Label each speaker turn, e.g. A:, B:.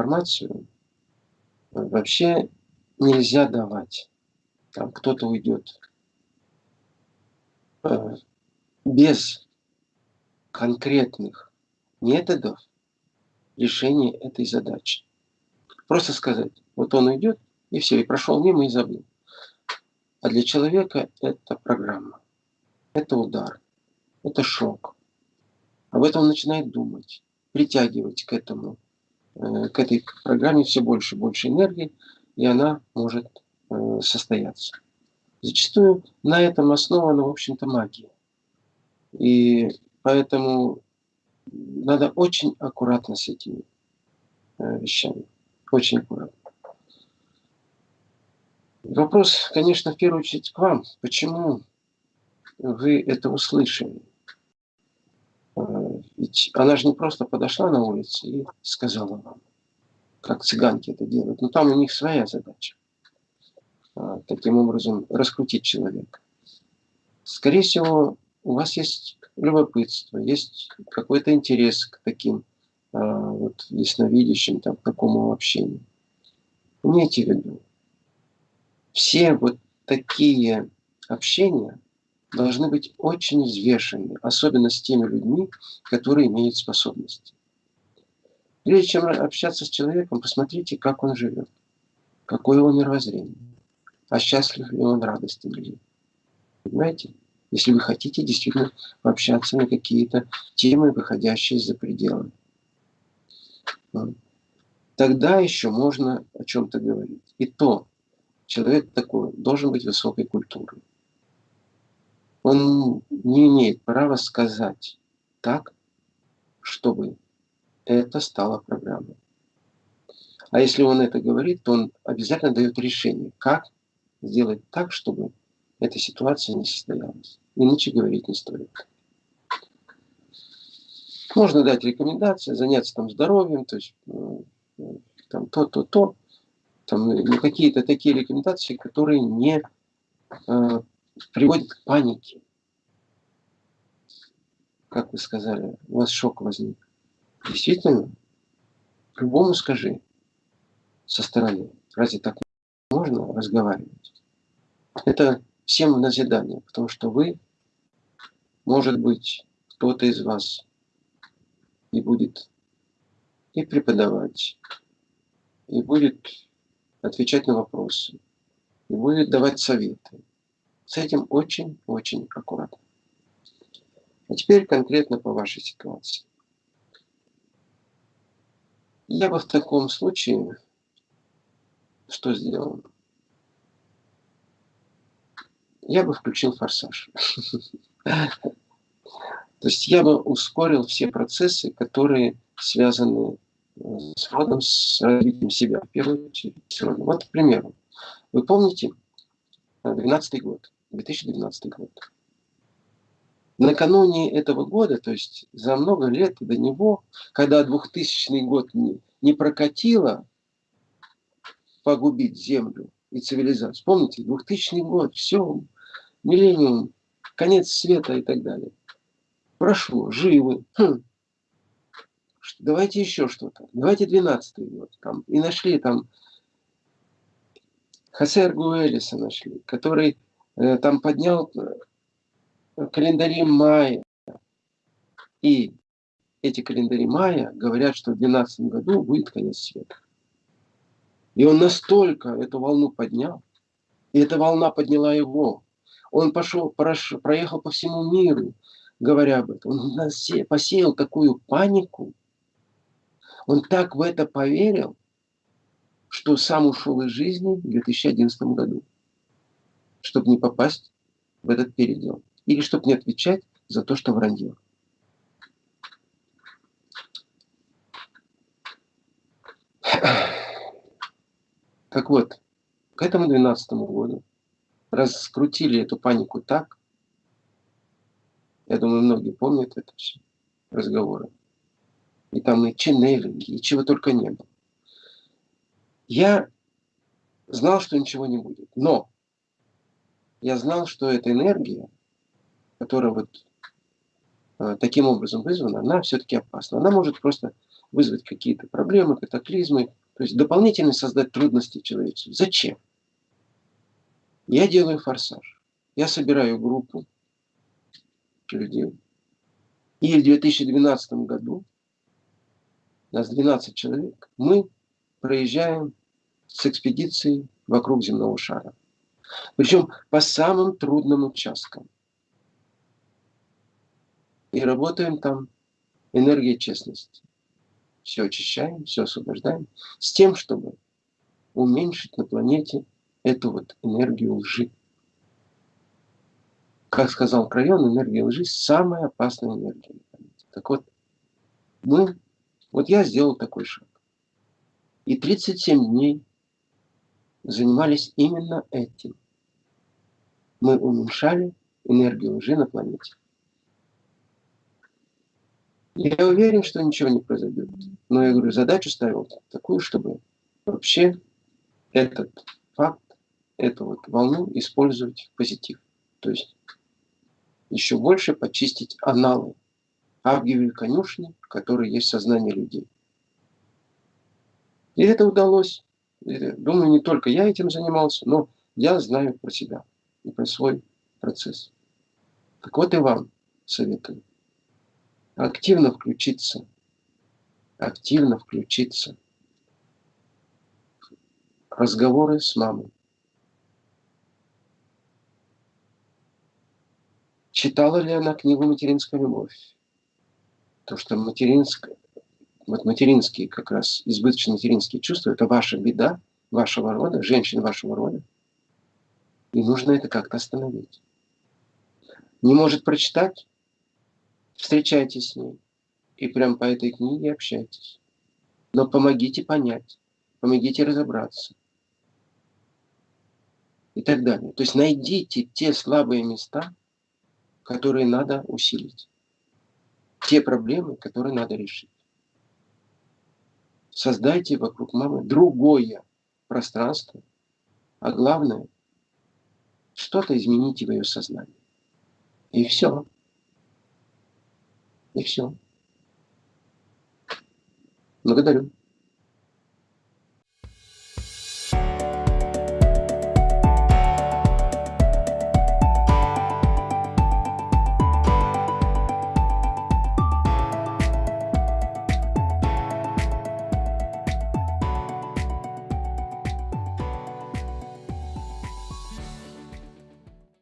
A: информацию вообще нельзя давать. Там кто-то уйдет э, без конкретных методов решения этой задачи. Просто сказать, вот он уйдет, и все, и прошел мимо и забыл. А для человека это программа, это удар, это шок. Об этом он начинает думать, притягивать к этому, к этой программе все больше и больше энергии, и она может э, состояться. Зачастую на этом основана, в общем-то, магия. И поэтому надо очень аккуратно с этими э, вещами. Очень аккуратно. Вопрос, конечно, в первую очередь к вам. Почему вы это услышали? Ведь она же не просто подошла на улице и сказала вам, как цыганки это делают. Но там у них своя задача. А, таким образом, раскрутить человека. Скорее всего, у вас есть любопытство, есть какой-то интерес к таким а, вот, ясновидящим, там, к такому общению. Имейте в виду, все вот такие общения должны быть очень взвешены, особенно с теми людьми, которые имеют способности. Прежде чем общаться с человеком, посмотрите, как он живет, какое его мировоззрение, а счастлив ли он, радостен ли. Понимаете? Если вы хотите действительно общаться на какие-то темы, выходящие за пределы. Тогда еще можно о чем-то говорить. И то, человек такой должен быть высокой культуры. Он не имеет права сказать так, чтобы это стало программой. А если он это говорит, то он обязательно дает решение, как сделать так, чтобы эта ситуация не состоялась. Иначе говорить не стоит. Можно дать рекомендации, заняться там здоровьем, то есть ну, там то-то-то, там, ну, какие-то такие рекомендации, которые не э, приводят к панике. Как вы сказали, у вас шок возник. Действительно, любому скажи со стороны, разве так можно разговаривать? Это всем назидание, потому что вы, может быть, кто-то из вас и будет и преподавать, и будет отвечать на вопросы и будет давать советы. С этим очень-очень аккуратно. А теперь конкретно по вашей ситуации. Я бы в таком случае что сделал? Я бы включил форсаж. То есть я бы ускорил все процессы, которые связаны с родом, с развитием себя, в первую очередь. Вот, к примеру, вы помните 2012 год, 2012 год. Накануне этого года, то есть за много лет до него, когда 2000 год не, не прокатило погубить Землю и цивилизацию. Помните, 2000 год, все, миллениум, конец света и так далее. Прошло, живы. Хм давайте еще что-то, давайте 12 год. Там, и нашли там Хосе Аргуэлиса нашли, который там поднял э, календари майя. И эти календари майя говорят, что в 12 году будет конец света. И он настолько эту волну поднял, и эта волна подняла его. Он пошел, проехал по всему миру, говоря об этом. Он посеял такую панику, он так в это поверил, что сам ушел из жизни в 2011 году, чтобы не попасть в этот передел. Или чтобы не отвечать за то, что вранье. Так вот, к этому 12 году раскрутили эту панику так, я думаю, многие помнят это все, разговоры, и там и ченнелинги, и чего только не было. Я знал, что ничего не будет, но я знал, что эта энергия, которая вот э, таким образом вызвана, она все-таки опасна. Она может просто вызвать какие-то проблемы, катаклизмы, то есть дополнительно создать трудности человечеству. Зачем? Я делаю форсаж. Я собираю группу людей. И в 2012 году, нас 12 человек, мы проезжаем с экспедицией вокруг земного шара. Причем по самым трудным участкам. И работаем там энергией честности. Все очищаем, все освобождаем. С тем, чтобы уменьшить на планете эту вот энергию лжи. Как сказал Крайон, энергия лжи – самая опасная энергия на планете. Так вот, мы, вот я сделал такой шаг. И 37 дней занимались именно этим. Мы уменьшали энергию лжи на планете. Я уверен, что ничего не произойдет. Но я говорю, задачу ставил такую, чтобы вообще этот факт, эту вот волну использовать в позитив. То есть еще больше почистить аналы Авгиевой конюшни, которые есть в сознании людей. И это удалось. Думаю, не только я этим занимался, но я знаю про себя и про свой процесс. Так вот и вам советую активно включиться, активно включиться разговоры с мамой. Читала ли она книгу «Материнская любовь»? То, что материнская, вот материнские как раз, избыточно материнские чувства, это ваша беда, вашего рода, женщин вашего рода. И нужно это как-то остановить. Не может прочитать? Встречайтесь с ней. И прям по этой книге общайтесь. Но помогите понять, помогите разобраться. И так далее. То есть найдите те слабые места, которые надо усилить. Те проблемы, которые надо решить. Создайте вокруг мамы другое пространство, а главное, что-то измените в ее сознании. И все. И все. Благодарю.